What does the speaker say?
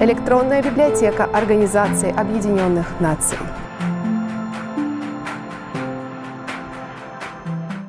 Электронная библиотека Организации Объединенных Наций.